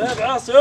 Né? Grande abraço!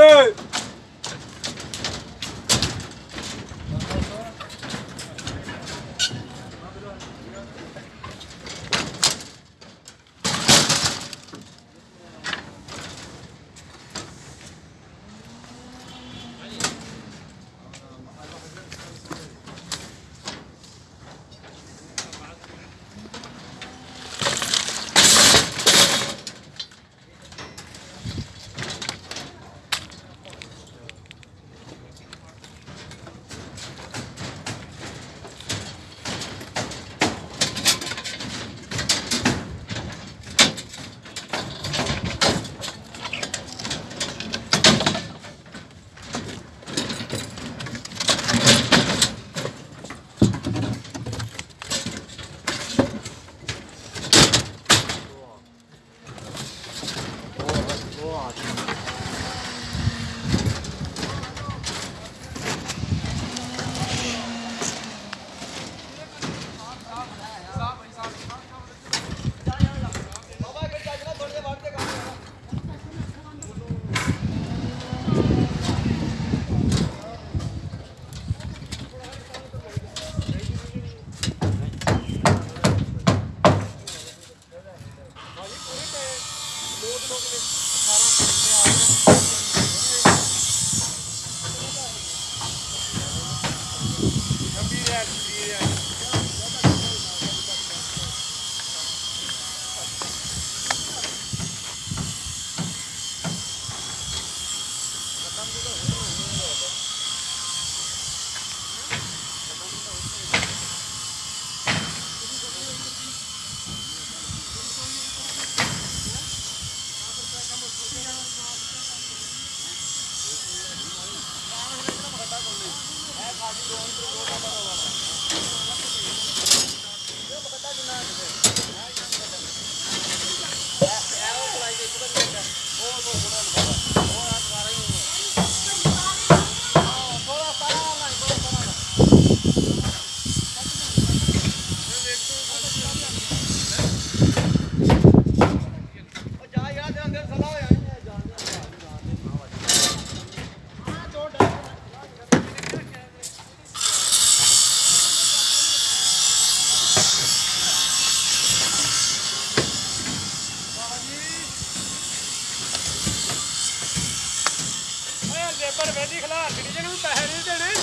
ਓਏ labour ਖਲਾਰ ਜਿਹੜੀ ਜਿਹਨੂੰ ਪੈਸੇ ਨਹੀਂ ਦੇਣੇ।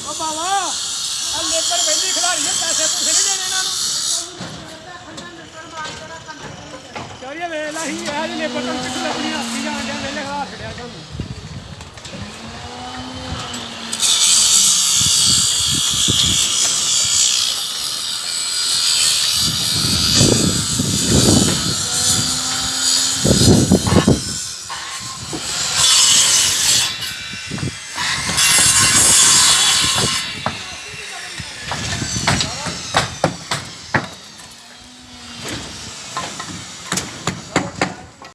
ਓ ਬਾਵਾ ਆ ਲੇਬਰ ਵੇਦੀ ਖਲਾਰੀ ਨੇ ਪੈਸੇ ਪੂਸੇ ਨਹੀਂ ਦੇਣੇ ਇਹਨਾਂ ਨੂੰ। ਚੋਰੀਏ ਵੇਖ ਲਾ ਹੀ ਇਹ ਲੇਬਰ ਤੋਂ ਕਿੱਥੇ ਲੱਭਣੀ ਹੱਥੀ ਜਾਣ ਜਾਂ ਵੇਲੇ ਖਲਾਰ ਛੜਿਆ ਤੁਹਾਨੂੰ